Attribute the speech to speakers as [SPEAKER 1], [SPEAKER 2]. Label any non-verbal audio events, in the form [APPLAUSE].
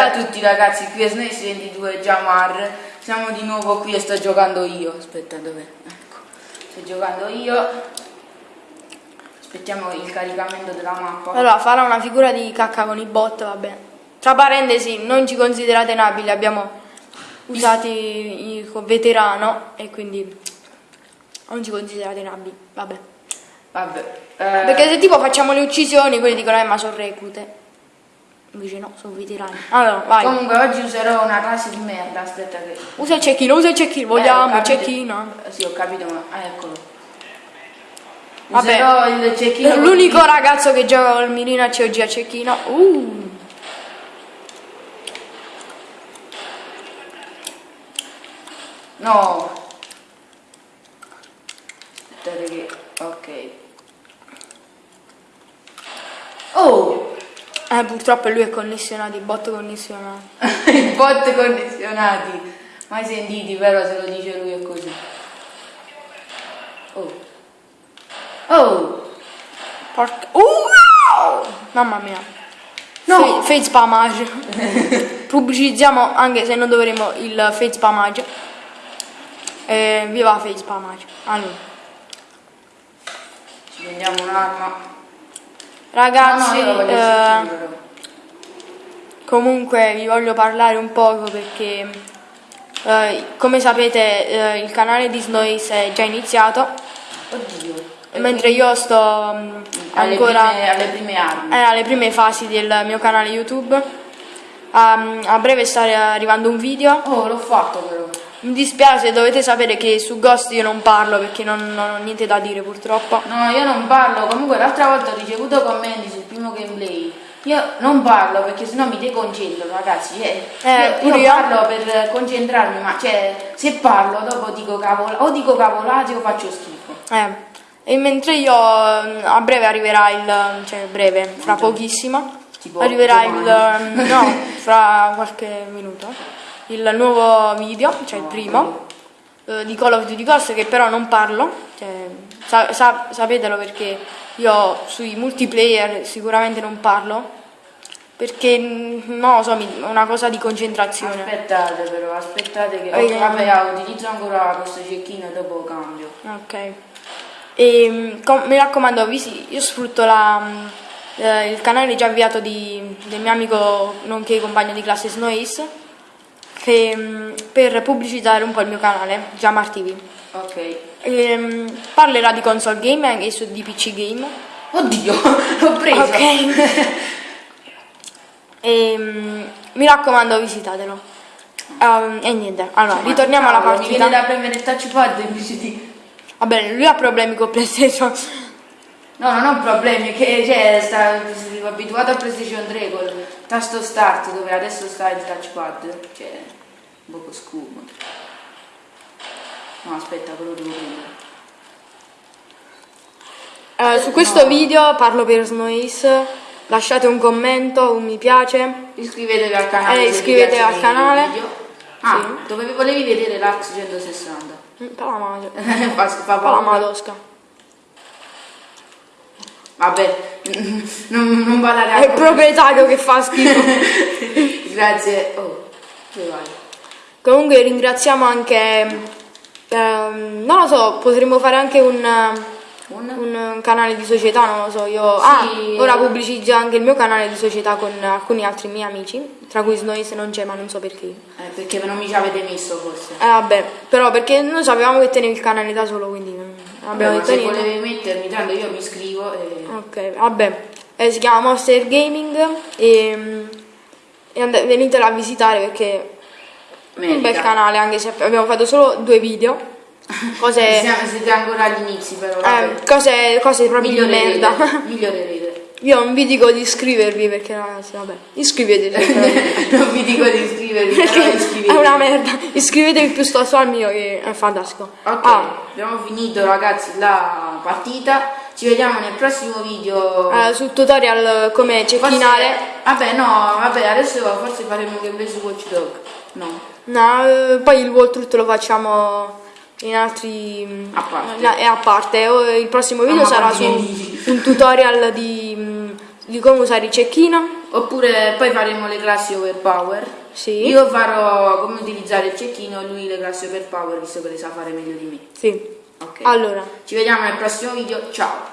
[SPEAKER 1] Ciao a tutti ragazzi, qui è Snace22 Jamar, siamo di nuovo qui e sto giocando io, aspetta dov'è? Ecco, sto giocando io, aspettiamo il caricamento della mappa.
[SPEAKER 2] Allora, farà una figura di cacca con i bot, va bene. Tra parentesi, non ci considerate nabili, abbiamo usati il veterano e quindi non ci considerate nabili, vabbè.
[SPEAKER 1] Vabbè. Eh,
[SPEAKER 2] Perché se tipo facciamo le uccisioni, quelli dicono eh ma sono reclute. Invece no, sono veterani. Allora, vai.
[SPEAKER 1] Comunque oggi userò una classe di merda, aspetta che...
[SPEAKER 2] Usa il cecchino, usa il cecchino,
[SPEAKER 1] Eh,
[SPEAKER 2] vogliamo il
[SPEAKER 1] capito.
[SPEAKER 2] cecchino.
[SPEAKER 1] Eh, Sì, ho capito, ma... ah, eccolo.
[SPEAKER 2] Vabbè.
[SPEAKER 1] Userò il cecchino... con-
[SPEAKER 2] L'unico ragazzo che gioca col mirino a COG a cecchino. Uh.
[SPEAKER 1] No! Aspettate che... ok. Oh!
[SPEAKER 2] Eh, purtroppo lui è connessionato, i bot connessionati. [LAUGHS]
[SPEAKER 1] I bot condizionati. Mai sentiti, però se lo dice lui è così. Oh. Oh!
[SPEAKER 2] Porca... Uh, no! Mamma mia.
[SPEAKER 1] No.
[SPEAKER 2] Fe- Face spamage. [LAUGHS] Pubblicizziamo anche se non dovremo il face spamage. Eh, viva face spamage. Allora,
[SPEAKER 1] Ci prendiamo un'arma.
[SPEAKER 2] Ragazzi,
[SPEAKER 1] no, no,
[SPEAKER 2] eh, comunque vi voglio parlare un poco perché eh, come sapete eh, il canale di Snoise è già iniziato
[SPEAKER 1] Oddio.
[SPEAKER 2] mentre io sto mh,
[SPEAKER 1] Alle,
[SPEAKER 2] ancora
[SPEAKER 1] prime, alle prime armi.
[SPEAKER 2] eh, alle prime fasi del mio canale YouTube. Um, a breve sta arrivando un video.
[SPEAKER 1] Oh, l'ho fatto però.
[SPEAKER 2] Mi dispiace, dovete sapere che su Ghost io non parlo perché non, non ho niente da dire purtroppo.
[SPEAKER 1] No, io non parlo. Comunque l'altra volta ho ricevuto commenti sul primo gameplay. Io non parlo perché sennò mi deconcentro, ragazzi. Cioè,
[SPEAKER 2] Eh,
[SPEAKER 1] io,
[SPEAKER 2] pure
[SPEAKER 1] io parlo per concentrarmi, ma cioè, se parlo dopo dico cavola, o dico cavolate o faccio schifo.
[SPEAKER 2] Eh, e mentre io mm, a breve arriverà il, cioè breve, fra pochissimo,
[SPEAKER 1] Tipo
[SPEAKER 2] arriverà il,
[SPEAKER 1] domani.
[SPEAKER 2] mm, no, fra qualche minuto, [LAUGHS] il nuovo video, cioè il primo, eh, di Call of Duty Ghost che però non parlo, cioè, sa- sa- sapetelo perché io sui multiplayer sicuramente non parlo, perché mm, lo so, è una cosa di concentrazione.
[SPEAKER 1] Aspettate però, aspettate che... Oh, vabbè, ah, utilizzo ancora questo cecchino e dopo cambio.
[SPEAKER 2] Ok. E mm, com- mi raccomando, io sfrutto la, mm, eh, il canale già avviato di- del mio amico nonché compagno di classe Snowace che, mm, per pubblicizzare un po' il mio canale, Jamar TV.
[SPEAKER 1] Ok.
[SPEAKER 2] E, mm, parlerà di console game e su- di PC game.
[SPEAKER 1] Oddio, [LAUGHS] l'ho preso.
[SPEAKER 2] Ok. [LAUGHS] e, mm, mi raccomando, visitatelo. Um, e niente, allora, ritorniamo alla
[SPEAKER 1] Cavolo, Mi
[SPEAKER 2] partita.
[SPEAKER 1] viene da premere il touchpad invece di...
[SPEAKER 2] Va bene, lui ha problemi con PlayStation.
[SPEAKER 1] No, non ho problemi, che cioè, sta, abituato a PlayStation 3 col tasto start dove adesso sta il touchpad, cioè, un poco scomodo. No, aspetta, quello devo prendere.
[SPEAKER 2] Eh, su questo video parlo per Snoise, lasciate un commento, un mi piace.
[SPEAKER 1] Iscrivetevi al canale.
[SPEAKER 2] Eh, iscrivetevi al canale.
[SPEAKER 1] Ah, dove volevi vedere l'Ax 160?
[SPEAKER 2] Mm, Pala madre. [LAUGHS]
[SPEAKER 1] fa, fa
[SPEAKER 2] Pala
[SPEAKER 1] paura. Vabbè, non, non badare
[SPEAKER 2] È il proprietario che fa schifo. [LAUGHS]
[SPEAKER 1] Grazie. Oh, dove vai?
[SPEAKER 2] Comunque ringraziamo anche, ehm, non lo so, potremmo fare anche un,
[SPEAKER 1] Un?
[SPEAKER 2] un canale di società, non lo so, io... Ah,
[SPEAKER 1] Sì.
[SPEAKER 2] ora pubblicizzo anche il mio canale di società con alcuni altri miei amici, tra cui Snoise non c'è, ma non so perché.
[SPEAKER 1] Eh, perché non mi ci avete messo forse.
[SPEAKER 2] Eh vabbè, però perché noi sapevamo che tenevi il canale da solo, quindi abbiamo detto
[SPEAKER 1] se
[SPEAKER 2] niente.
[SPEAKER 1] volevi mettermi, tanto io mi iscrivo e...
[SPEAKER 2] Ok, vabbè, Eh, si chiama Monster Gaming e, mm, e and- venitelo a visitare perché è un bel
[SPEAKER 1] merita.
[SPEAKER 2] canale, anche se abbiamo fatto solo due video, cose, [LAUGHS]
[SPEAKER 1] Siamo, siete ancora agli inizi però,
[SPEAKER 2] eh, cose, cose proprio di merda.
[SPEAKER 1] Migliorerete.
[SPEAKER 2] Io non vi dico di iscrivervi perché ragazzi, vabbè, iscrivetevi. [LAUGHS]
[SPEAKER 1] non vi dico di iscrivervi, però iscrivetevi.
[SPEAKER 2] è una merda. Iscrivetevi piuttosto al mio che è fantastico.
[SPEAKER 1] Ok,
[SPEAKER 2] Ah,
[SPEAKER 1] abbiamo finito ragazzi la partita. Ci vediamo nel prossimo video.
[SPEAKER 2] eh, sul tutorial come
[SPEAKER 1] Forse-
[SPEAKER 2] cecchinare.
[SPEAKER 1] Vabbè, no, vabbè, adesso forse faremo gameplay su Watch Dog. No.
[SPEAKER 2] No, eh, poi il walkthrough lo facciamo in altri
[SPEAKER 1] A parte.
[SPEAKER 2] na- è a parte. O il prossimo video
[SPEAKER 1] ma
[SPEAKER 2] sarà su un tutorial di, di come usare il cecchino
[SPEAKER 1] oppure poi faremo le classi overpower.
[SPEAKER 2] Sì.
[SPEAKER 1] Io farò come utilizzare il cecchino e lui le classi overpower visto che le sa fare meglio di me.
[SPEAKER 2] Sì.
[SPEAKER 1] Ok.
[SPEAKER 2] Allora,
[SPEAKER 1] Ci vediamo nel prossimo video, ciao!